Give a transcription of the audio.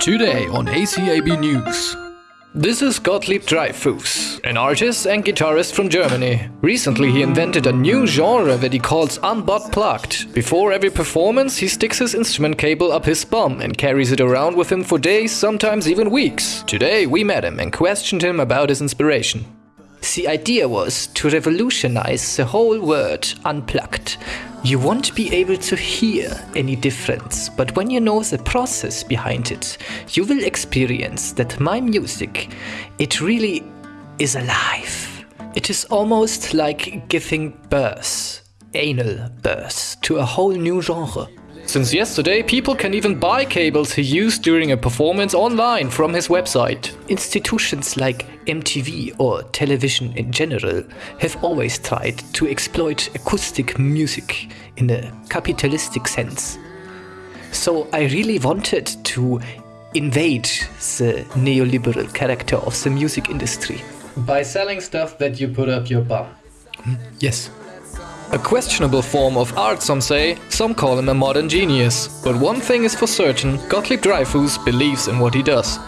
Today on ACAB News. This is Gottlieb Dreyfus, an artist and guitarist from Germany. Recently he invented a new genre that he calls unbutt plugged. Before every performance he sticks his instrument cable up his bum and carries it around with him for days, sometimes even weeks. Today we met him and questioned him about his inspiration. The idea was to revolutionize the whole word unplugged. You won't be able to hear any difference, but when you know the process behind it, you will experience that my music, it really is alive. It is almost like giving birth, anal birth, to a whole new genre. Since yesterday, people can even buy cables he used during a performance online from his website. Institutions like MTV or television in general have always tried to exploit acoustic music in a capitalistic sense. So I really wanted to invade the neoliberal character of the music industry. By selling stuff that you put up your bum. Hmm? Yes. A questionable form of art, some say, some call him a modern genius. But one thing is for certain, Gottlieb Dreyfus believes in what he does.